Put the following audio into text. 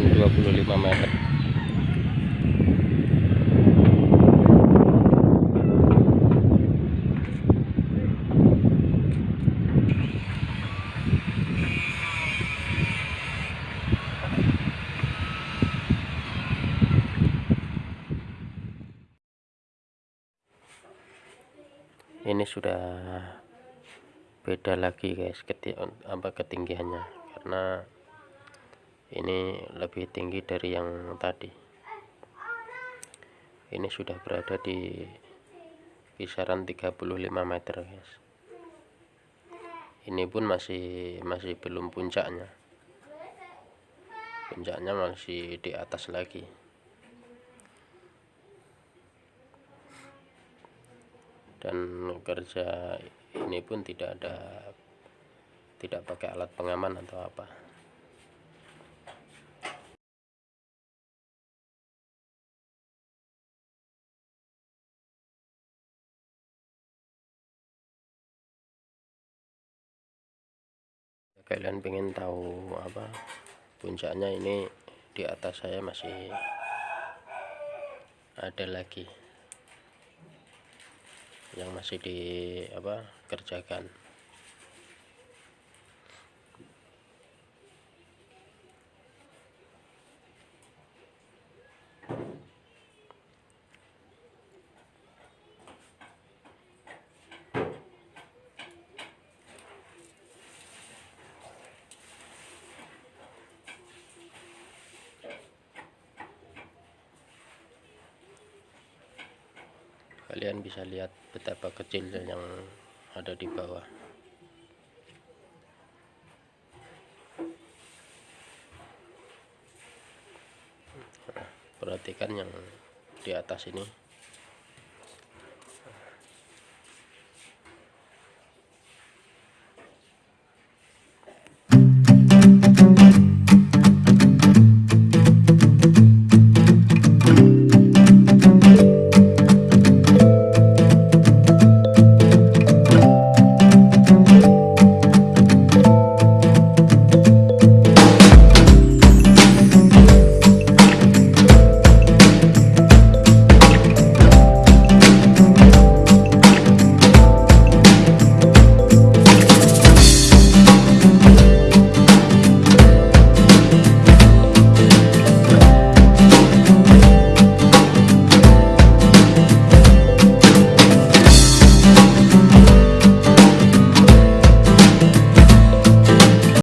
ketinggian 25 meter. Ini sudah beda lagi guys keti apa ketinggiannya. Karena ini lebih tinggi dari yang tadi. Ini sudah berada di kisaran 35 meter guys. Ini pun masih masih belum puncaknya. Puncaknya masih di atas lagi. Dan kerja ini pun tidak ada tidak pakai alat pengaman atau apa kalian pengen tahu apa? Puncaknya ini di atas saya masih ada lagi. Yang masih di apa kerjakan kalian bisa lihat betapa kecilnya yang ada di bawah. Nah, perhatikan yang di atas ini